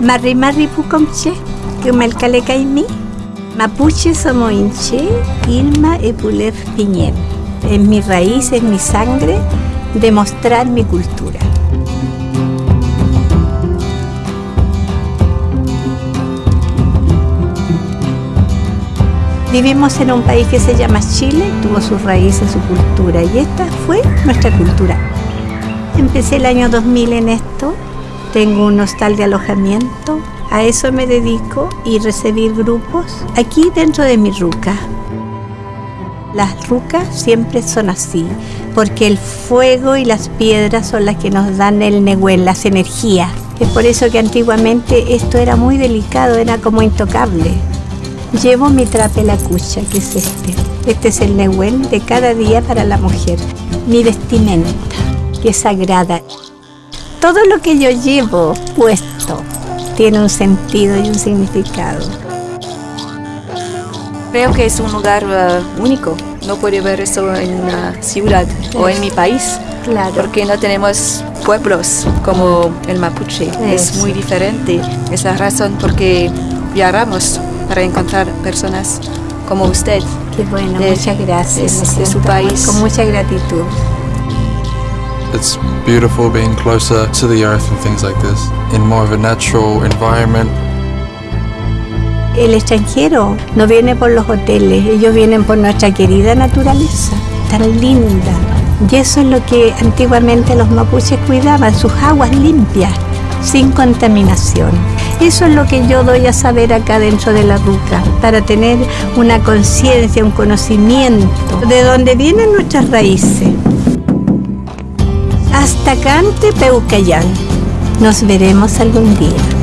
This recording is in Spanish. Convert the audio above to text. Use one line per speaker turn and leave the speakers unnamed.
Marri Marri Pucomche, Kumelkale Caimí, Mapuche Somoinche, Ilma Epulef Piñén. Es mi raíz, es mi sangre, demostrar mi cultura. Vivimos en un país que se llama Chile, tuvo sus raíces, su cultura, y esta fue nuestra cultura. Empecé el año 2000 en esto, tengo un hostal de alojamiento, a eso me dedico y recibir grupos aquí dentro de mi ruca. Las rucas siempre son así, porque el fuego y las piedras son las que nos dan el nehuel, las energías. Es por eso que antiguamente esto era muy delicado, era como intocable. Llevo mi trapelacucha, que es este. Este es el nehuel de cada día para la mujer. Mi vestimenta, que es sagrada. Todo lo que yo llevo puesto tiene un sentido y un significado.
Creo que es un lugar uh, único. No puede ver eso en una ciudad o en mi país.
Claro.
Porque no tenemos pueblos como el mapuche. Es muy diferente. Es la razón por que viajamos para encontrar personas como usted.
Qué bueno,
de-
muchas gracias.
de- su país.
Con mucha gratitud.
It's beautiful being closer to the earth and things like this, in more of a natural environment.
El extranjero no viene por los hoteles, ellos vienen por nuestra querida naturaleza, tan linda. Y eso es lo que antiguamente los mapuches cuidaban, sus aguas limpias, sin contaminación. Eso es lo que yo doy a saber acá dentro de la ruca, para tener una conciencia, un conocimiento de dónde vienen nuestras raíces. Hasta Cante Peucayán. Nos veremos algún día.